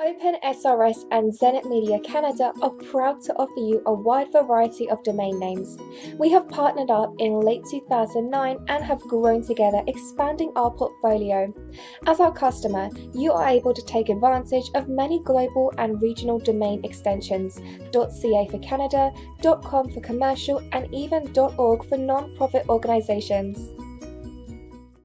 OpenSRS and Zenit Media Canada are proud to offer you a wide variety of domain names. We have partnered up in late 2009 and have grown together, expanding our portfolio. As our customer, you are able to take advantage of many global and regional domain extensions .ca for Canada, .com for commercial, and even .org for non-profit organizations.